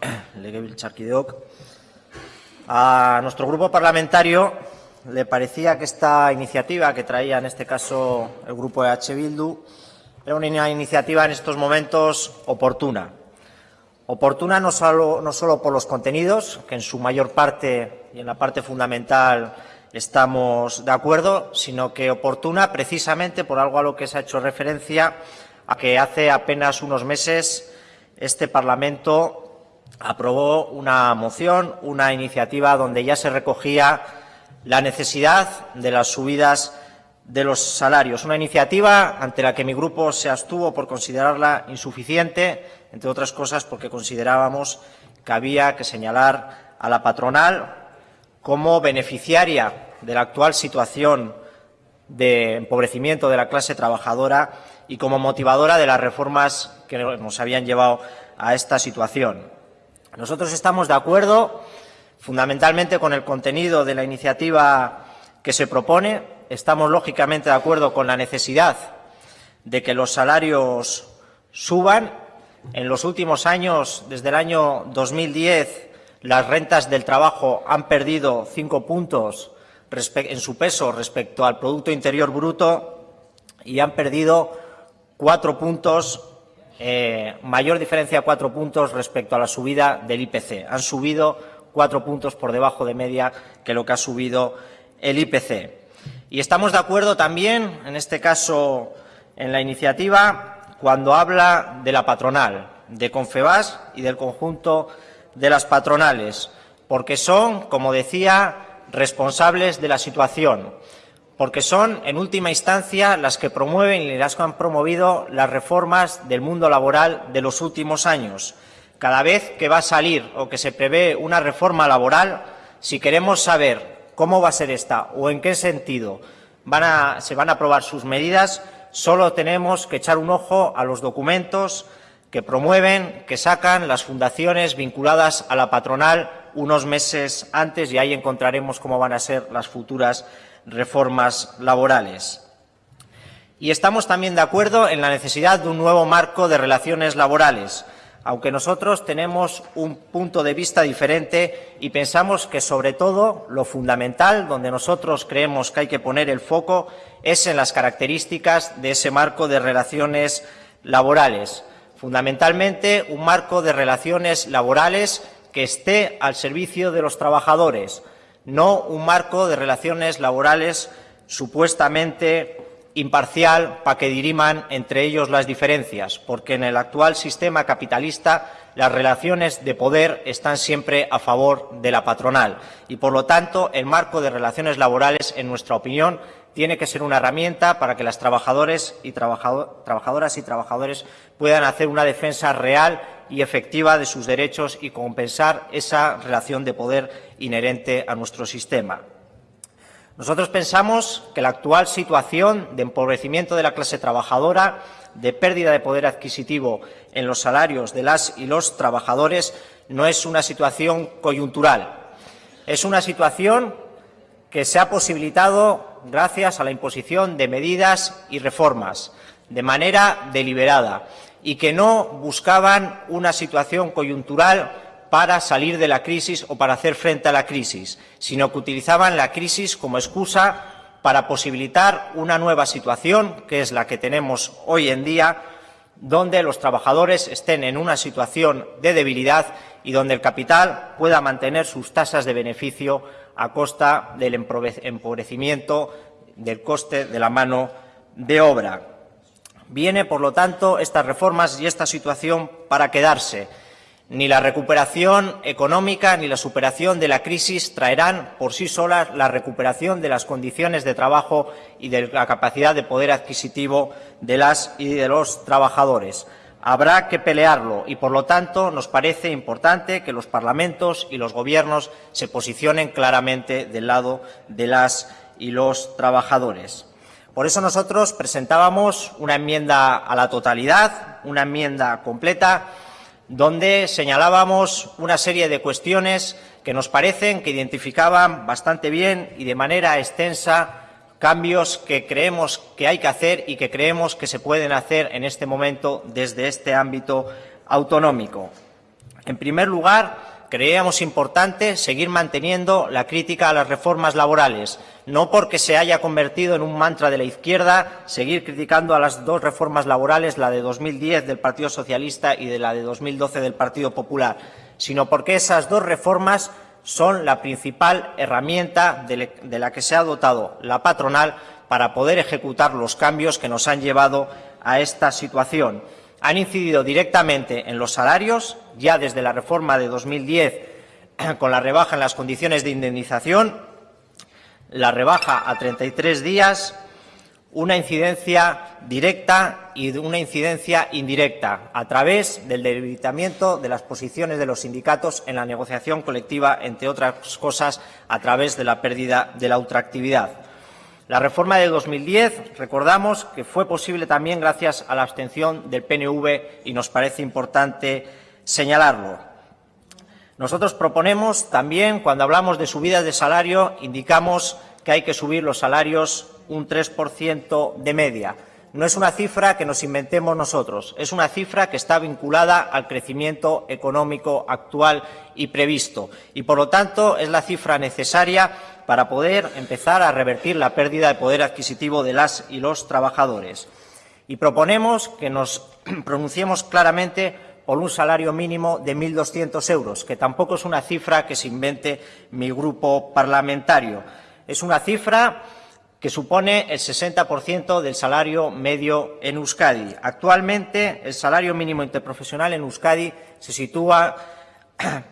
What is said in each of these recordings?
A nuestro grupo parlamentario le parecía que esta iniciativa que traía en este caso el grupo de H. Bildu era una iniciativa en estos momentos oportuna. Oportuna no solo por los contenidos, que en su mayor parte y en la parte fundamental estamos de acuerdo, sino que oportuna precisamente por algo a lo que se ha hecho referencia a que hace apenas unos meses este Parlamento aprobó una moción, una iniciativa donde ya se recogía la necesidad de las subidas de los salarios. Una iniciativa ante la que mi grupo se abstuvo por considerarla insuficiente, entre otras cosas porque considerábamos que había que señalar a la patronal como beneficiaria de la actual situación de empobrecimiento de la clase trabajadora y como motivadora de las reformas que nos habían llevado a esta situación. Nosotros estamos de acuerdo fundamentalmente con el contenido de la iniciativa que se propone. Estamos lógicamente de acuerdo con la necesidad de que los salarios suban. En los últimos años, desde el año 2010, las rentas del trabajo han perdido cinco puntos en su peso respecto al Producto Interior Bruto y han perdido cuatro puntos eh, mayor diferencia cuatro puntos respecto a la subida del IPC. Han subido cuatro puntos por debajo de media que lo que ha subido el IPC. Y estamos de acuerdo también, en este caso, en la iniciativa, cuando habla de la patronal, de Confebas y del conjunto de las patronales, porque son, como decía, responsables de la situación porque son, en última instancia, las que promueven y las que han promovido las reformas del mundo laboral de los últimos años. Cada vez que va a salir o que se prevé una reforma laboral, si queremos saber cómo va a ser esta o en qué sentido se van a aprobar sus medidas, solo tenemos que echar un ojo a los documentos que promueven, que sacan las fundaciones vinculadas a la patronal unos meses antes y ahí encontraremos cómo van a ser las futuras reformas laborales. Y estamos también de acuerdo en la necesidad de un nuevo marco de relaciones laborales, aunque nosotros tenemos un punto de vista diferente y pensamos que, sobre todo, lo fundamental, donde nosotros creemos que hay que poner el foco, es en las características de ese marco de relaciones laborales. Fundamentalmente, un marco de relaciones laborales que esté al servicio de los trabajadores, no un marco de relaciones laborales supuestamente imparcial para que diriman entre ellos las diferencias, porque en el actual sistema capitalista las relaciones de poder están siempre a favor de la patronal. Y, por lo tanto, el marco de relaciones laborales, en nuestra opinión, tiene que ser una herramienta para que las trabajadoras y trabajadores puedan hacer una defensa real y efectiva de sus derechos y compensar esa relación de poder inherente a nuestro sistema. Nosotros pensamos que la actual situación de empobrecimiento de la clase trabajadora, de pérdida de poder adquisitivo en los salarios de las y los trabajadores, no es una situación coyuntural. Es una situación que se ha posibilitado gracias a la imposición de medidas y reformas, de manera deliberada, y que no buscaban una situación coyuntural para salir de la crisis o para hacer frente a la crisis, sino que utilizaban la crisis como excusa para posibilitar una nueva situación, que es la que tenemos hoy en día, donde los trabajadores estén en una situación de debilidad y donde el capital pueda mantener sus tasas de beneficio a costa del empobrecimiento del coste de la mano de obra. Viene, por lo tanto, estas reformas y esta situación para quedarse. Ni la recuperación económica ni la superación de la crisis traerán por sí solas la recuperación de las condiciones de trabajo y de la capacidad de poder adquisitivo de las y de los trabajadores. Habrá que pelearlo y, por lo tanto, nos parece importante que los parlamentos y los gobiernos se posicionen claramente del lado de las y los trabajadores. Por eso nosotros presentábamos una enmienda a la totalidad, una enmienda completa, donde señalábamos una serie de cuestiones que nos parecen que identificaban bastante bien y de manera extensa cambios que creemos que hay que hacer y que creemos que se pueden hacer en este momento desde este ámbito autonómico. En primer lugar, creíamos importante seguir manteniendo la crítica a las reformas laborales, no porque se haya convertido en un mantra de la izquierda seguir criticando a las dos reformas laborales, la de 2010 del Partido Socialista y de la de 2012 del Partido Popular, sino porque esas dos reformas son la principal herramienta de la que se ha dotado la patronal para poder ejecutar los cambios que nos han llevado a esta situación han incidido directamente en los salarios, ya desde la reforma de 2010 con la rebaja en las condiciones de indemnización, la rebaja a 33 días, una incidencia directa y una incidencia indirecta a través del debilitamiento de las posiciones de los sindicatos en la negociación colectiva, entre otras cosas, a través de la pérdida de la ultraactividad. La reforma de 2010, recordamos que fue posible también gracias a la abstención del PNV y nos parece importante señalarlo. Nosotros proponemos también, cuando hablamos de subidas de salario, indicamos que hay que subir los salarios un 3% de media. No es una cifra que nos inventemos nosotros, es una cifra que está vinculada al crecimiento económico actual y previsto. Y, por lo tanto, es la cifra necesaria para poder empezar a revertir la pérdida de poder adquisitivo de las y los trabajadores. Y proponemos que nos pronunciemos claramente por un salario mínimo de 1.200 euros, que tampoco es una cifra que se invente mi grupo parlamentario. Es una cifra que supone el 60% del salario medio en Euskadi. Actualmente, el salario mínimo interprofesional en Euskadi se sitúa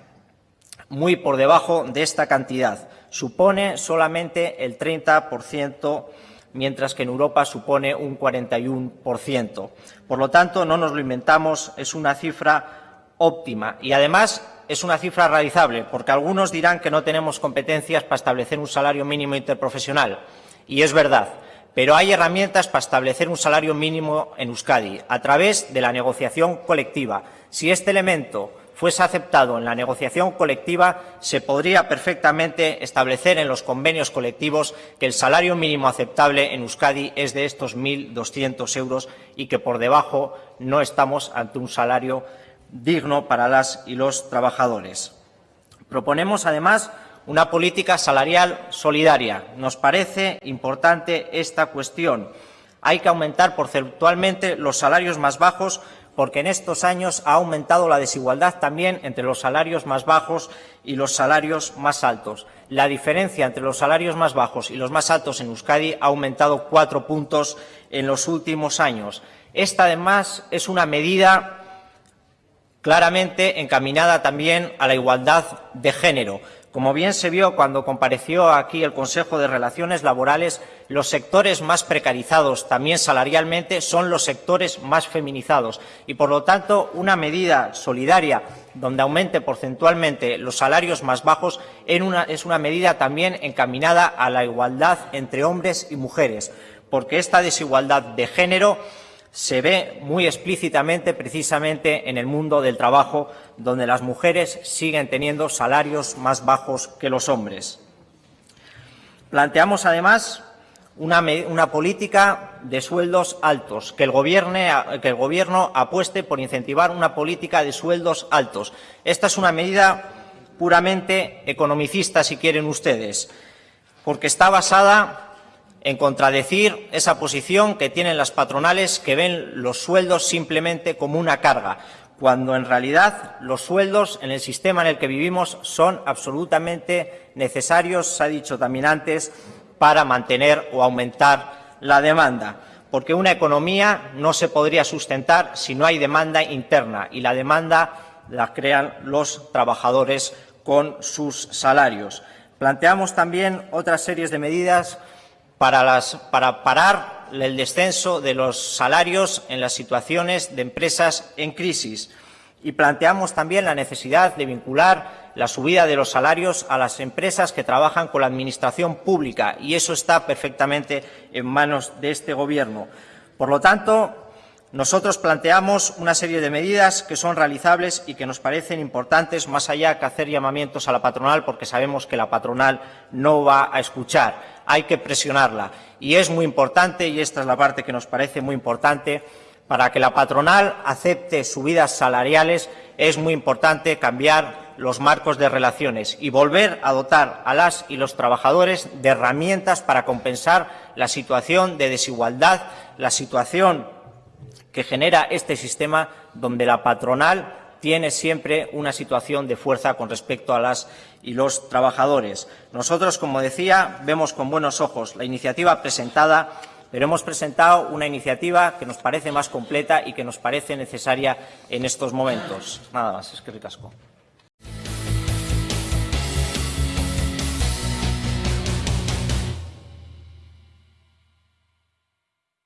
muy por debajo de esta cantidad supone solamente el 30%, mientras que en Europa supone un 41%. Por lo tanto, no nos lo inventamos, es una cifra óptima y, además, es una cifra realizable, porque algunos dirán que no tenemos competencias para establecer un salario mínimo interprofesional, y es verdad, pero hay herramientas para establecer un salario mínimo en Euskadi, a través de la negociación colectiva. Si este elemento fuese aceptado en la negociación colectiva, se podría perfectamente establecer en los convenios colectivos que el salario mínimo aceptable en Euskadi es de estos 1.200 euros y que por debajo no estamos ante un salario digno para las y los trabajadores. Proponemos, además, una política salarial solidaria. Nos parece importante esta cuestión. Hay que aumentar porcentualmente los salarios más bajos porque en estos años ha aumentado la desigualdad también entre los salarios más bajos y los salarios más altos. La diferencia entre los salarios más bajos y los más altos en Euskadi ha aumentado cuatro puntos en los últimos años. Esta, además, es una medida claramente encaminada también a la igualdad de género. Como bien se vio cuando compareció aquí el Consejo de Relaciones Laborales, los sectores más precarizados, también salarialmente, son los sectores más feminizados. Y, por lo tanto, una medida solidaria donde aumente porcentualmente los salarios más bajos es una medida también encaminada a la igualdad entre hombres y mujeres, porque esta desigualdad de género se ve muy explícitamente precisamente en el mundo del trabajo, donde las mujeres siguen teniendo salarios más bajos que los hombres. Planteamos, además, una, política de sueldos altos, que el, que el Gobierno apueste por incentivar una política de sueldos altos. Esta es una medida puramente economicista, si quieren ustedes, porque está basada en contradecir esa posición que tienen las patronales que ven los sueldos simplemente como una carga, cuando en realidad los sueldos en el sistema en el que vivimos son absolutamente necesarios, se ha dicho también antes, para mantener o aumentar la demanda, porque una economía no se podría sustentar si no hay demanda interna y la demanda la crean los trabajadores con sus salarios. Planteamos también otras series de medidas para, parar el descenso de los salarios en las situaciones de empresas en crisis. Y planteamos también la necesidad de vincular la subida de los salarios a las empresas que trabajan con la Administración pública, y eso está perfectamente en manos de este Gobierno. Por lo tanto, nosotros planteamos una serie de medidas que son realizables y que nos parecen importantes, más allá que hacer llamamientos a la patronal, porque sabemos que la patronal no va a escuchar hay que presionarla. Y es muy importante, y esta es la parte que nos parece muy importante, Para que la patronal acepte subidas salariales es muy importante cambiar los marcos de relaciones y volver a dotar a las y los trabajadores de herramientas para compensar la situación de desigualdad, la situación que genera este sistema donde la patronal tiene siempre una situación de fuerza con respecto a las y los trabajadores. Nosotros, como decía, vemos con buenos ojos la iniciativa presentada pero hemos presentado una iniciativa que nos parece más completa y que nos parece necesaria en estos momentos. Nada más. Es que ricasco.